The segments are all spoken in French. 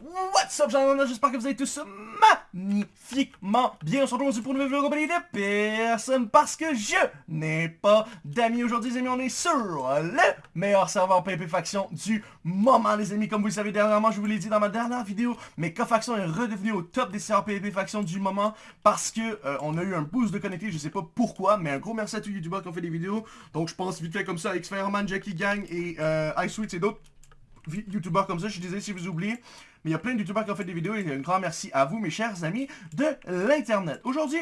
What's up, j'espère que vous allez tous magnifiquement bien. On se retrouve pour une nouvelle vidéo compagnie de personne parce que je n'ai pas d'amis aujourd'hui, les amis. On est sur le meilleur serveur PvP Faction du moment, les amis. Comme vous le savez, dernièrement, je vous l'ai dit dans ma dernière vidéo, mais K-Faction est redevenu au top des serveurs PvP Faction du moment parce que euh, on a eu un boost de connecté, je sais pas pourquoi, mais un gros merci à tous les youtubeurs qui ont fait des vidéos. Donc je pense vite fait comme ça, x Fireman, Jackie Gang et euh, iSweet et d'autres youtubeurs comme ça, je suis désolé si vous oubliez. Mais il y a plein de youtubeurs qui ont fait des vidéos et un grand merci à vous, mes chers amis de l'Internet. Aujourd'hui,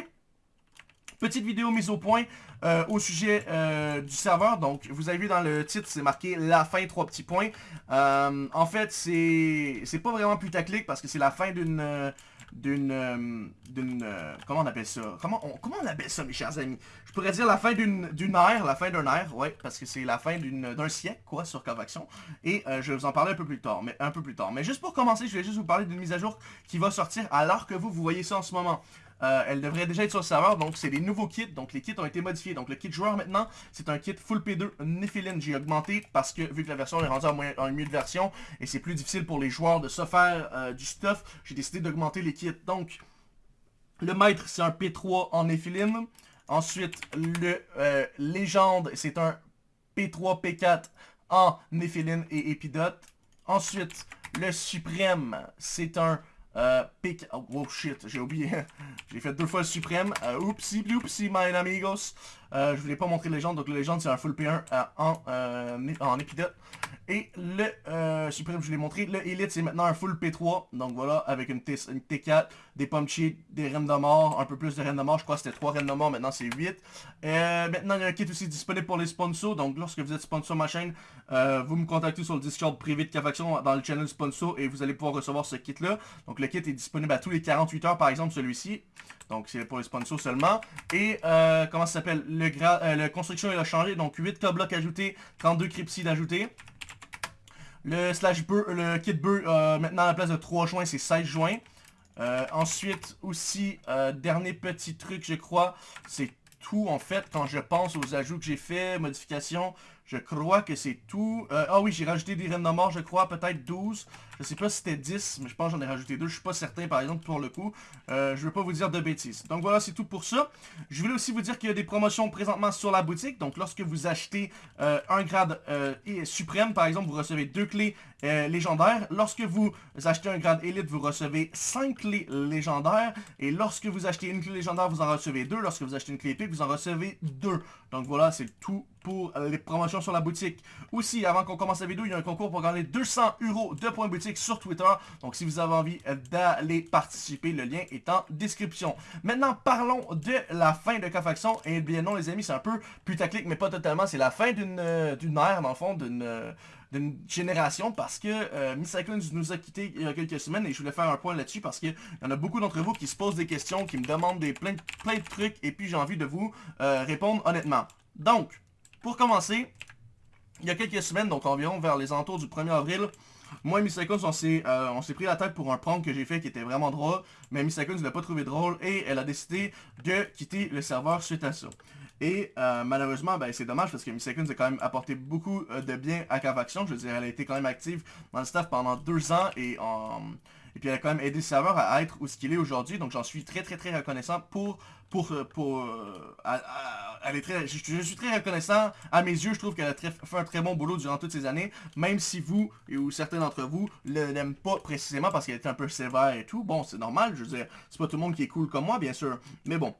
petite vidéo mise au point euh, au sujet euh, du serveur. Donc, vous avez vu dans le titre, c'est marqué la fin, trois petits points. Euh, en fait, c'est pas vraiment putaclic parce que c'est la fin d'une d'une... Euh, d'une euh, comment on appelle ça? Comment on, comment on appelle ça, mes chers amis? Je pourrais dire la fin d'une ère, la fin d'un ère, ouais, parce que c'est la fin d'un siècle, quoi, sur Cavaction. Et euh, je vais vous en parler un peu plus tard, mais un peu plus tard. Mais juste pour commencer, je vais juste vous parler d'une mise à jour qui va sortir alors que vous, vous voyez ça en ce moment. Euh, elle devrait déjà être sur le serveur, donc c'est des nouveaux kits, donc les kits ont été modifiés. Donc le kit joueur maintenant, c'est un kit full P2 Nephilim. J'ai augmenté parce que vu que la version est rendue en, mieux de version, et c'est plus difficile pour les joueurs de se faire euh, du stuff, j'ai décidé d'augmenter les kits. Donc, le maître, c'est un P3 en Nephilim. Ensuite, le euh, légende, c'est un P3, P4 en Nephilim et Épidote. Ensuite, le suprême, c'est un euh, pick... Oh, oh, shit, j'ai oublié. j'ai fait deux fois le suprême. Euh, oupsie, oupsie, my amigos. Euh, je voulais pas montrer légende, donc le légende c'est un full P1 euh, en, en épidote. Et le euh, Supreme, je l'ai montré. Le Elite, c'est maintenant un full P3. Donc voilà, avec une, T, 4 des pommes cheat, des reines de mort, un peu plus de reines de mort. Je crois que c'était 3 reines de mort, maintenant c'est 8. Euh, maintenant, il y a un kit aussi disponible pour les sponsors. Donc lorsque vous êtes sponsor ma chaîne, euh, vous me contactez sur le Discord privé de Cafaction dans le channel sponsor et vous allez pouvoir recevoir ce kit-là. Donc le kit est disponible à tous les 48 heures, par exemple celui-ci. Donc c'est pour les sponsors seulement. Et comment ça s'appelle? Le, construction il a changé. Donc 8 K-blocs ajoutés, 32 crypsides ajoutés. Le slash le kit bur, euh, maintenant à la place de 3 juin, c'est 16 juin. Euh, ensuite, aussi, euh, dernier petit truc, je crois, c'est tout en fait quand je pense aux ajouts que j'ai fait, modifications. Je crois que c'est tout. Euh, ah oui, j'ai rajouté des reines de mort, je crois, peut-être 12. Je sais pas si c'était 10, mais je pense que j'en ai rajouté 2. Je suis pas certain, par exemple, pour le coup. Euh, je veux pas vous dire de bêtises. Donc voilà, c'est tout pour ça. Je voulais aussi vous dire qu'il y a des promotions présentement sur la boutique. Donc lorsque vous achetez euh, un grade suprême, par exemple, vous recevez deux clés légendaires. Lorsque vous achetez un grade élite, vous recevez 5 clés légendaires. Et lorsque vous achetez une clé légendaire, vous en recevez 2. Lorsque vous achetez une clé épique, vous en recevez 2. Donc voilà, c'est tout pour les promotions sur la boutique. Aussi, avant qu'on commence la vidéo, il y a un concours pour gagner 200 euros de points boutique sur Twitter. Donc, si vous avez envie d'aller participer, le lien est en description. Maintenant, parlons de la fin de K-Faction. Et bien non, les amis, c'est un peu putaclic, mais pas totalement. C'est la fin d'une euh, ère, dans le fond, d'une... Euh, d'une génération parce que euh, Miss nous a quitté il y a quelques semaines et je voulais faire un point là-dessus parce qu'il y en a beaucoup d'entre vous qui se posent des questions, qui me demandent des, plein, plein de trucs et puis j'ai envie de vous euh, répondre honnêtement. Donc, pour commencer, il y a quelques semaines, donc environ vers les alentours du 1er avril, moi et Miss euh, on s'est pris la tête pour un prank que j'ai fait qui était vraiment drôle, mais Miss ne l'a pas trouvé drôle et elle a décidé de quitter le serveur suite à ça. Et euh, malheureusement, ben, c'est dommage parce que Miss a quand même apporté beaucoup euh, de bien à Cavaction. Je veux dire, elle a été quand même active dans le staff pendant deux ans et en... Et puis elle a quand même aidé le serveur à être où ce qu'il est aujourd'hui. Donc j'en suis très très très reconnaissant pour... pour, pour elle est très, je, suis très reconnaissant. À mes yeux, je trouve qu'elle a fait un très bon boulot durant toutes ces années. Même si vous, ou certains d'entre vous, ne l'aiment pas précisément parce qu'elle était un peu sévère et tout. Bon, c'est normal. Je veux dire, c'est pas tout le monde qui est cool comme moi, bien sûr. Mais bon,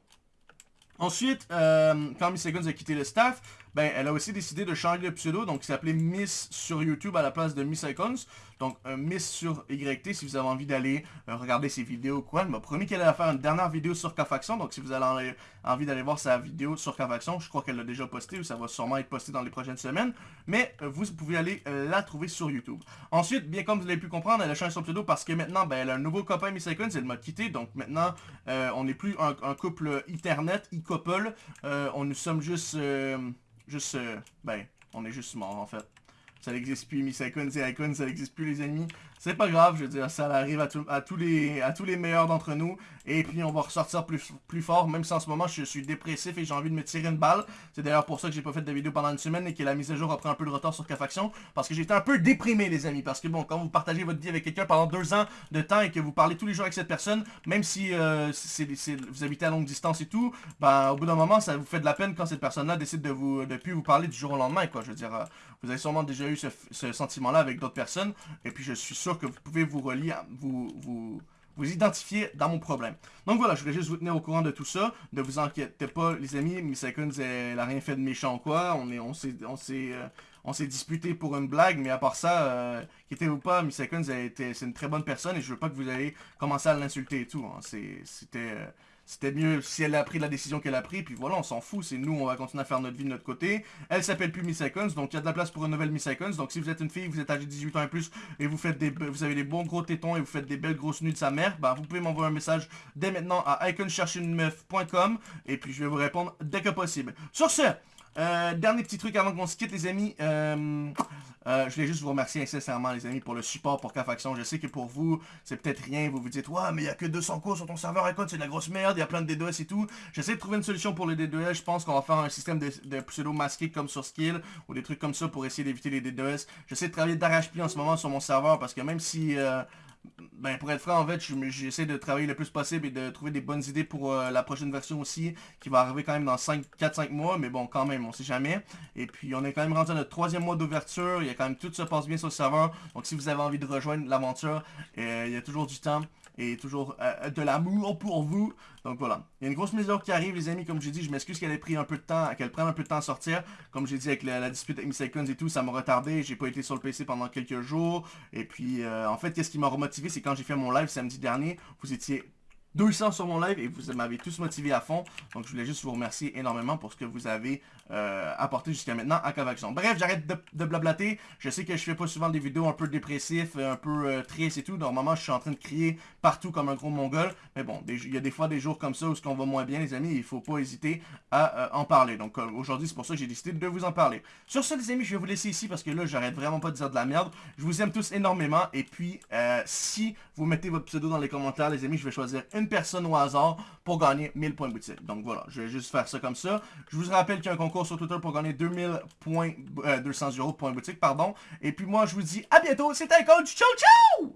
Ensuite, euh, quand Miss Seconds a quitté le staff, ben, elle a aussi décidé de changer de pseudo, donc il s'appelait Miss sur YouTube à la place de Miss Icons. Donc Miss sur YT si vous avez envie d'aller euh, regarder ses vidéos quoi. Elle m'a promis qu'elle allait faire une dernière vidéo sur K-Faction, donc si vous avez envie d'aller voir sa vidéo sur K-Faction, je crois qu'elle l'a déjà posté ou ça va sûrement être posté dans les prochaines semaines. Mais euh, vous pouvez aller euh, la trouver sur YouTube. Ensuite, bien comme vous l'avez pu comprendre, elle a changé son pseudo parce que maintenant, ben, elle a un nouveau copain Miss Icons, elle m'a quitté, donc maintenant on n'est plus un, couple internet, e-couple, on nous sommes juste juste, euh, ben, on est juste mort en fait. Ça n'existe plus, Miss Icon, c'est Icon, ça n'existe plus les amis. c'est pas grave, je veux dire, ça arrive à, tous, les, à tous les meilleurs d'entre nous. Et puis on va ressortir plus, plus fort, même si en ce moment je suis dépressif et j'ai envie de me tirer une balle. C'est d'ailleurs pour ça que j'ai pas fait de vidéo pendant une semaine et que la mise à jour a pris un peu de retard sur K-Faction. Parce que j'étais un peu déprimé les amis. Parce que bon, quand vous partagez votre vie avec quelqu'un pendant deux ans de temps et que vous parlez tous les jours avec cette personne, même si euh, vous habitez à longue distance et tout, ben au bout d'un moment ça vous fait de la peine quand cette personne-là décide de vous de plus vous parler du jour au lendemain quoi. Je veux dire, euh, vous avez sûrement déjà eu ce, ce sentiment-là avec d'autres personnes. Et puis je suis sûr que vous pouvez vous relier, vous, vous, vous identifier dans mon problème. Donc voilà, je voulais juste vous tenir au courant de tout ça. Ne vous inquiétez pas, les amis. Miss elle n'a rien fait de méchant quoi. On est, on s'est, on s'est, euh, on s'est disputé pour une blague, mais à part ça, euh, quittez-vous pas, Miss Seconds, c'est une très bonne personne et je veux pas que vous ayez commencé à l'insulter et tout. Hein. C'était... C'était mieux si elle a pris la décision qu'elle a pris, puis voilà, on s'en fout, c'est nous, on va continuer à faire notre vie de notre côté. Elle s'appelle plus Miss Icons, donc il y a de la place pour une nouvelle Miss Icons. Donc si vous êtes une fille, vous êtes âgée de 18 ans et plus, et vous faites des, vous avez des bons gros tétons et vous faites des belles grosses nuits de sa mère, bah vous pouvez m'envoyer un message dès maintenant à iconchercherunemeuf.com, et puis je vais vous répondre dès que possible. Sur ce, euh, dernier petit truc avant qu'on se quitte les amis. Euh, euh, je voulais juste vous remercier sincèrement les amis pour le support pour K-Faction. Je sais que pour vous, c'est peut-être rien. Vous vous dites, ouais, mais il n'y a que 200 cours sur ton serveur. Écoute, c'est de la grosse merde. Il y a plein de DDoS et tout. J'essaie de trouver une solution pour les DDoS. Je pense qu'on va faire un système de, pseudo masqué comme sur Skill ou des trucs comme ça pour essayer d'éviter les DDoS. J'essaie de travailler d'arrache-pied en ce moment sur mon serveur parce que même si ben, pour être franc, en fait, j'essaie de travailler le plus possible et de trouver des bonnes idées pour euh, la prochaine version aussi, qui va arriver quand même dans 4-5 mois, mais bon, quand même, on sait jamais. Et puis, on est quand même rendu à notre troisième mois d'ouverture, il y a quand même tout se passe bien sur le serveur, donc si vous avez envie de rejoindre l'aventure, euh, il y a toujours du temps et toujours euh, de l'amour pour vous. Donc voilà. Il y a une grosse mesure qui arrive, les amis. Comme j'ai dit, je m'excuse qu'elle ait pris un peu de temps, qu'elle prenne un peu de temps à sortir. Comme j'ai dit avec la, dispute avec Icons et tout, ça m'a retardé. J'ai pas été sur le PC pendant quelques jours. Et puis, euh, en fait, qu'est-ce qui m'a remotivé, c'est quand j'ai fait mon live samedi dernier, vous étiez 200 sur mon live et vous m'avez tous motivé à fond. Donc je voulais juste vous remercier énormément pour ce que vous avez euh, apporté jusqu'à maintenant à Cavaction. Bref, j'arrête de, blablater. Je sais que je fais pas souvent des vidéos un peu dépressifs, un peu euh, tristes et tout. Normalement, je suis en train de crier partout comme un gros mongol. Mais bon, il y a des fois des jours comme ça où ce qu'on va moins bien, les amis. Il faut pas hésiter à euh, en parler. Donc aujourd'hui, c'est pour ça que j'ai décidé de vous en parler. Sur ce, les amis, je vais vous laisser ici parce que là, j'arrête vraiment pas de dire de la merde. Je vous aime tous énormément. Et puis, si vous mettez votre pseudo dans les commentaires, les amis, je vais choisir une personne au hasard pour gagner 1000 points boutique. Donc voilà, je vais juste faire ça comme ça. Je vous rappelle qu'il y a un concours sur Twitter pour gagner 2000 points, 200 euh, euros de points boutique, pardon. Et puis moi, je vous dis à bientôt. C'était un coach. Ciao, ciao!